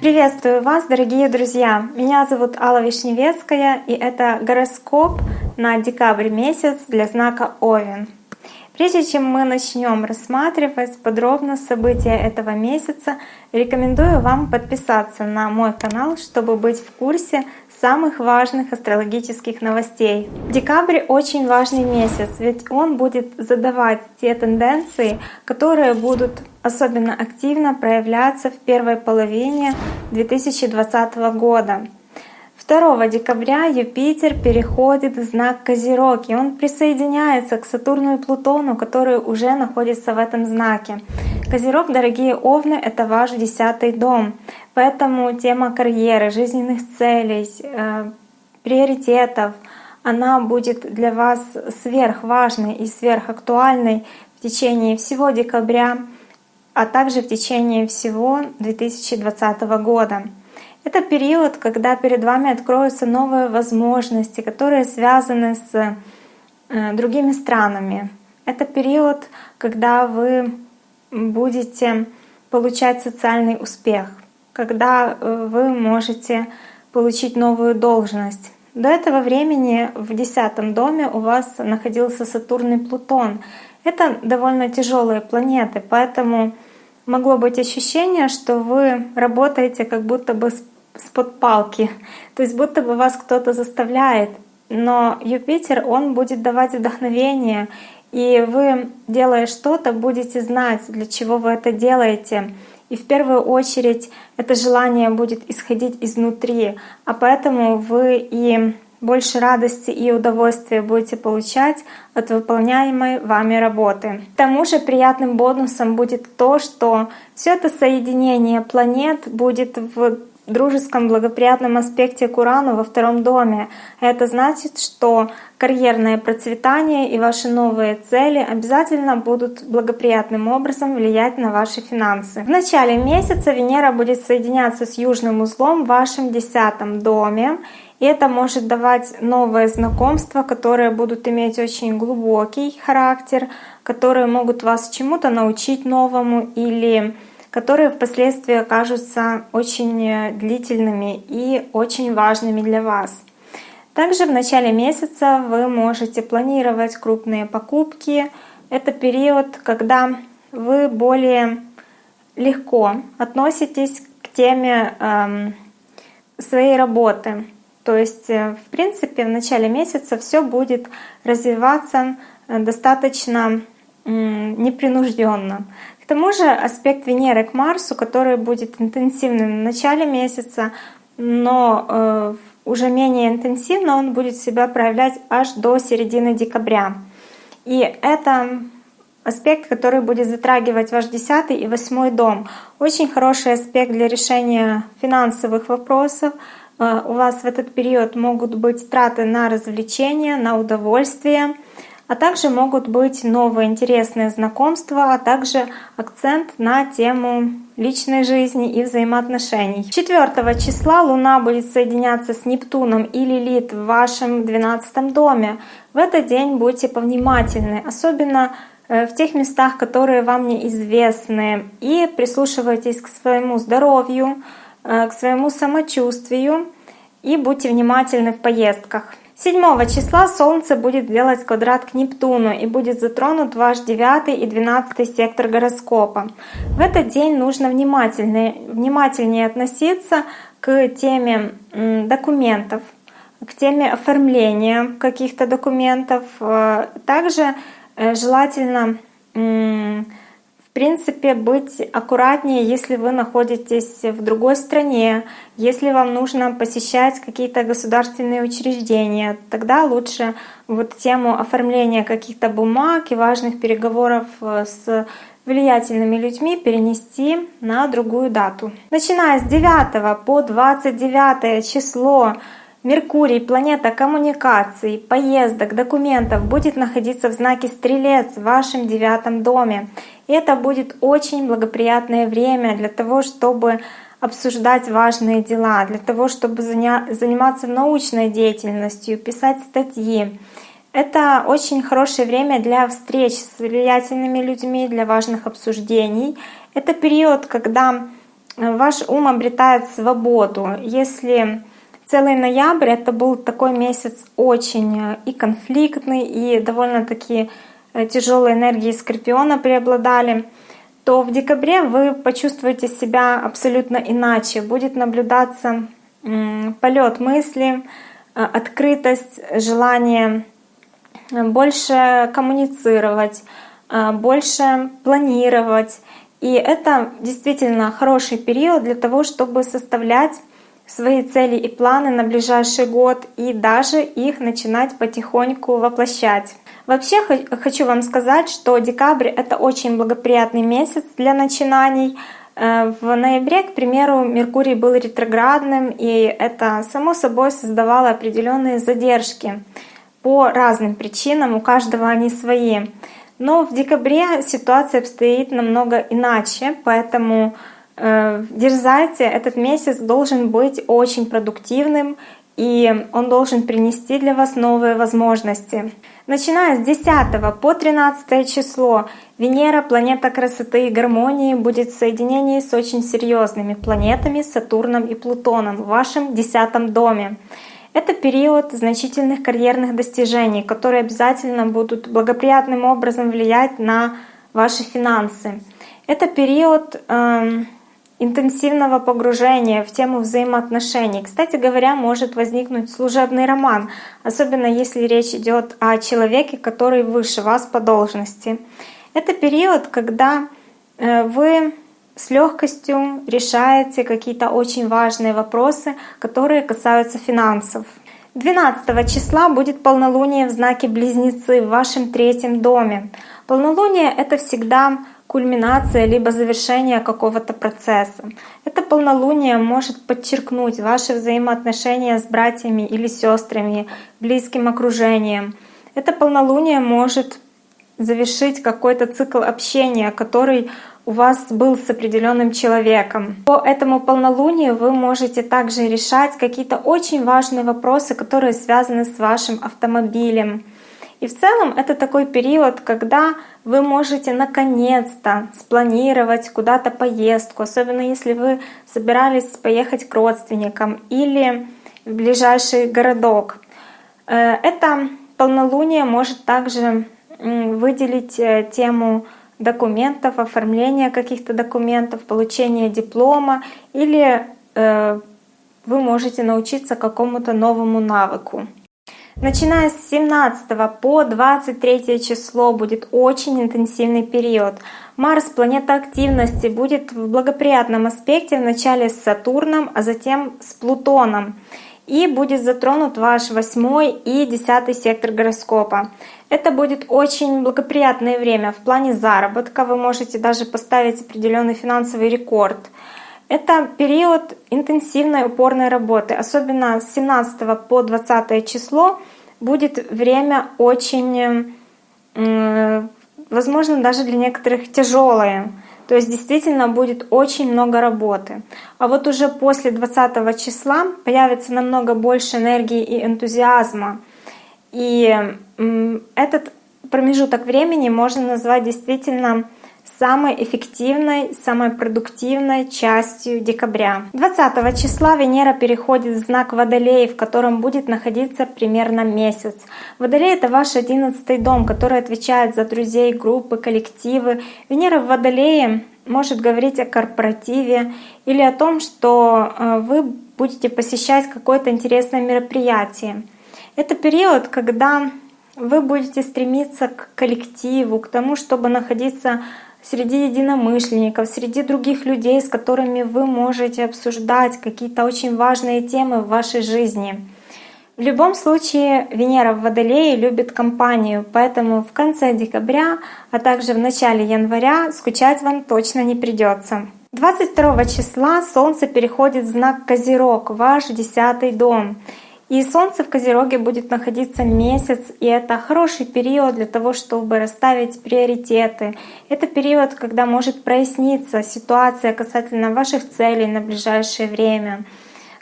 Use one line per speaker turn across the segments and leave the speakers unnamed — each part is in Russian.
Приветствую вас, дорогие друзья! Меня зовут Алла Вишневецкая, и это гороскоп на декабрь месяц для знака Овен. Прежде чем мы начнем рассматривать подробно события этого месяца, рекомендую вам подписаться на мой канал, чтобы быть в курсе самых важных астрологических новостей. Декабрь очень важный месяц, ведь он будет задавать те тенденции, которые будут особенно активно проявляться в первой половине 2020 года. 2 декабря Юпитер переходит в знак Козерог, и он присоединяется к Сатурну и Плутону, которые уже находятся в этом знаке. Козерог, дорогие Овны, это ваш десятый дом, поэтому тема карьеры, жизненных целей, э, приоритетов, она будет для вас сверхважной и сверхактуальной в течение всего декабря, а также в течение всего 2020 года. Это период, когда перед вами откроются новые возможности, которые связаны с э, другими странами. Это период, когда вы будете получать социальный успех, когда э, вы можете получить новую должность. До этого времени в десятом доме у вас находился Сатурн и Плутон. Это довольно тяжелые планеты, поэтому могло быть ощущение, что вы работаете как будто бы с с-под палки. То есть будто бы вас кто-то заставляет. Но Юпитер, он будет давать вдохновение, и вы, делая что-то, будете знать, для чего вы это делаете. И в первую очередь это желание будет исходить изнутри, а поэтому вы и больше радости и удовольствия будете получать от выполняемой вами работы. К тому же приятным бонусом будет то, что все это соединение планет будет в дружеском благоприятном аспекте к Урану во втором доме. Это значит, что карьерное процветание и ваши новые цели обязательно будут благоприятным образом влиять на ваши финансы. В начале месяца Венера будет соединяться с южным узлом в вашем десятом доме. И это может давать новые знакомства, которые будут иметь очень глубокий характер, которые могут вас чему-то научить новому или которые впоследствии окажутся очень э, длительными и очень важными для вас. Также в начале месяца вы можете планировать крупные покупки. Это период, когда вы более легко относитесь к теме эм, своей работы. То есть, э, в принципе, в начале месяца все будет развиваться э, достаточно непринужденно. К тому же аспект Венеры к Марсу, который будет интенсивным в начале месяца, но э, уже менее интенсивно он будет себя проявлять аж до середины декабря. И это аспект, который будет затрагивать ваш 10 и 8 дом. Очень хороший аспект для решения финансовых вопросов. Э, у вас в этот период могут быть траты на развлечения, на удовольствие а также могут быть новые интересные знакомства, а также акцент на тему личной жизни и взаимоотношений. 4 числа Луна будет соединяться с Нептуном и Лилит в вашем 12 доме. В этот день будьте повнимательны, особенно э, в тех местах, которые вам неизвестны, и прислушивайтесь к своему здоровью, э, к своему самочувствию и будьте внимательны в поездках. 7 числа Солнце будет делать квадрат к Нептуну и будет затронут ваш 9 и 12 сектор гороскопа. В этот день нужно внимательнее, внимательнее относиться к теме документов, к теме оформления каких-то документов. Э, также э, желательно принципе, быть аккуратнее, если вы находитесь в другой стране, если вам нужно посещать какие-то государственные учреждения, тогда лучше вот тему оформления каких-то бумаг и важных переговоров э, с влиятельными людьми перенести на другую дату. Начиная с 9 по 29 число Меркурий, планета коммуникаций, поездок, документов, будет находиться в знаке Стрелец в вашем девятом доме. Это будет очень благоприятное время для того, чтобы обсуждать важные дела, для того, чтобы заниматься научной деятельностью, писать статьи. Это очень хорошее время для встреч с влиятельными людьми, для важных обсуждений. Это период, когда ваш ум обретает свободу. Если целый ноябрь это был такой месяц очень и конфликтный, и довольно-таки э, тяжелые энергии Скорпиона преобладали, то в декабре вы почувствуете себя абсолютно иначе. Будет наблюдаться полет мысли, э, открытость, желание больше коммуницировать, э, больше планировать. И это действительно хороший период для того, чтобы составлять свои цели и планы на ближайший год и даже их начинать потихоньку воплощать. Вообще хочу вам сказать, что декабрь — это очень благоприятный месяц для начинаний. Э, в ноябре, к примеру, Меркурий был ретроградным, и это само собой создавало определенные задержки по разным причинам, у каждого они свои. Но в декабре ситуация обстоит намного иначе, поэтому э, дерзайте, этот месяц должен быть очень продуктивным, и он должен принести для вас новые возможности. Начиная с 10 по 13 число Венера, планета красоты и гармонии, будет в соединении с очень серьезными планетами Сатурном и Плутоном в вашем десятом доме. Это период значительных карьерных достижений, которые обязательно будут благоприятным образом влиять на ваши финансы. Это период э, интенсивного погружения в тему взаимоотношений. Кстати говоря, может возникнуть служебный роман, особенно если речь идет о человеке, который выше вас по должности. Это период, когда э, вы с легкостью решаете какие-то очень важные вопросы, которые касаются финансов. 12 числа будет полнолуние в знаке Близнецы в вашем третьем доме. Полнолуние — это всегда кульминация либо завершение какого-то процесса. Это полнолуние может подчеркнуть ваши взаимоотношения с братьями или сестрами, близким окружением. Это полнолуние может завершить какой-то цикл общения, который у вас был с определенным человеком. По этому полнолунию вы можете также решать какие-то очень важные вопросы, которые связаны с вашим автомобилем. И в целом это такой период, когда вы можете наконец-то спланировать куда-то поездку, особенно если вы собирались поехать к родственникам или в ближайший городок. Э, это полнолуние может также выделить э, тему документов, оформления каких-то документов, получения диплома или э, вы можете научиться какому-то новому навыку. Начиная с 17 по 23 число будет очень интенсивный период. Марс, планета активности, будет в благоприятном аспекте вначале с Сатурном, а затем с Плутоном. И будет затронут ваш восьмой и десятый сектор гороскопа. Это будет очень благоприятное время в плане заработка. Вы можете даже поставить определенный финансовый рекорд. Это период интенсивной упорной работы. Особенно с 17 по 20 число будет время очень, возможно, даже для некоторых тяжелое. То есть действительно будет очень много работы. А вот уже после 20 числа появится намного больше энергии и энтузиазма. И этот промежуток времени можно назвать действительно самой эффективной, самой продуктивной частью декабря. 20 числа Венера переходит в знак Водолея, в котором будет находиться примерно месяц. Водолей — это ваш одиннадцатый дом, который отвечает за друзей, группы, коллективы. Венера в Водолее может говорить о корпоративе или о том, что э, вы будете посещать какое-то интересное мероприятие. Это период, когда вы будете стремиться к коллективу, к тому, чтобы находиться среди единомышленников, среди других людей, с которыми вы можете обсуждать какие-то очень важные темы в вашей жизни. В любом случае Венера в Водолее любит компанию, поэтому в конце декабря, а также в начале января скучать вам точно не придется. 22 числа Солнце переходит в знак Козерог, ваш десятый дом. И Солнце в Козероге будет находиться месяц, и это хороший период для того, чтобы расставить приоритеты. Это период, когда может проясниться ситуация касательно ваших целей на ближайшее время,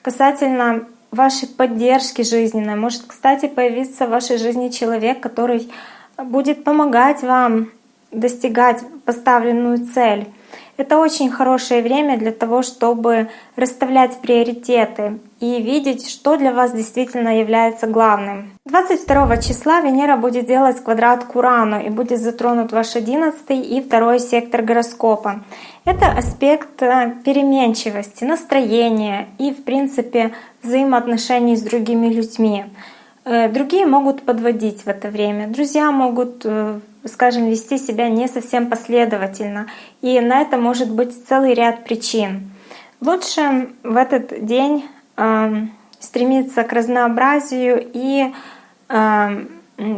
касательно вашей поддержки жизненной. Может, кстати, появиться в вашей жизни человек, который будет помогать вам достигать поставленную цель. Это очень хорошее время для того, чтобы расставлять приоритеты и видеть, что для вас действительно является главным. 22 числа Венера будет делать квадрат к Урану и будет затронут ваш 11 и второй сектор гороскопа. Это аспект э, переменчивости, настроения и, в принципе, взаимоотношений с другими людьми. Э, другие могут подводить в это время, друзья могут э, скажем, вести себя не совсем последовательно. И на это может быть целый ряд причин. Лучше в этот день э, стремиться к разнообразию и э,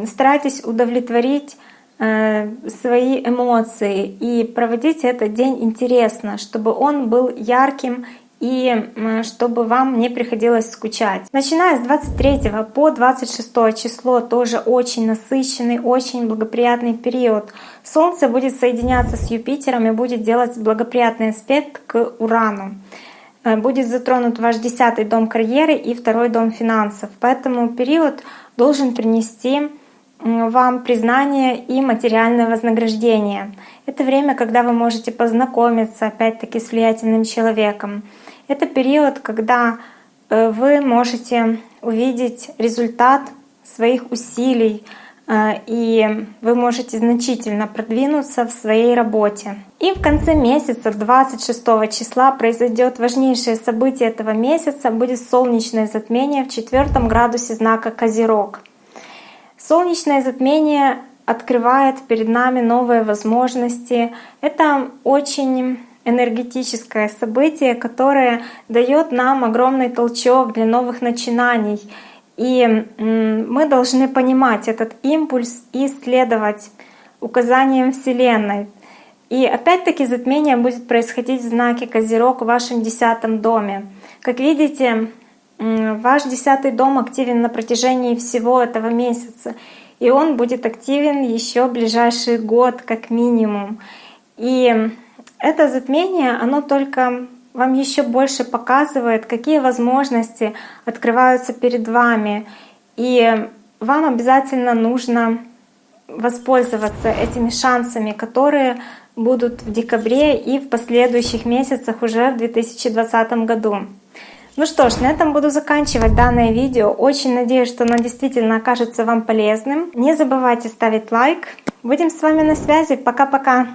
старайтесь удовлетворить э, свои эмоции и проводить этот день интересно, чтобы он был ярким и чтобы вам не приходилось скучать. Начиная с 23 по 26 число тоже очень насыщенный, очень благоприятный период. Солнце будет соединяться с Юпитером и будет делать благоприятный аспект к Урану. Э, будет затронут ваш десятый дом карьеры и второй дом финансов. Поэтому период должен принести вам признание и материальное вознаграждение. Это время, когда вы можете познакомиться опять-таки с влиятельным человеком. Это период, когда э, вы можете увидеть результат своих усилий, э, и вы можете значительно продвинуться в своей работе. И в конце месяца, 26 числа, произойдет важнейшее событие этого месяца, будет солнечное затмение в четвертом градусе знака Козерог. Солнечное затмение открывает перед нами новые возможности. Это очень энергетическое событие, которое дает нам огромный толчок для новых начинаний. И мы должны понимать этот импульс и следовать указаниям Вселенной. И опять-таки затмение будет происходить в знаке Козерог в вашем десятом доме. Как видите, ваш десятый дом активен на протяжении всего этого месяца. И он будет активен еще ближайший год как минимум. И это затмение, оно только вам еще больше показывает, какие возможности открываются перед вами. И вам обязательно нужно воспользоваться этими шансами, которые будут в декабре и в последующих месяцах уже в 2020 году. Ну что ж, на этом буду заканчивать данное видео. Очень надеюсь, что оно действительно окажется вам полезным. Не забывайте ставить лайк. Будем с вами на связи. Пока-пока!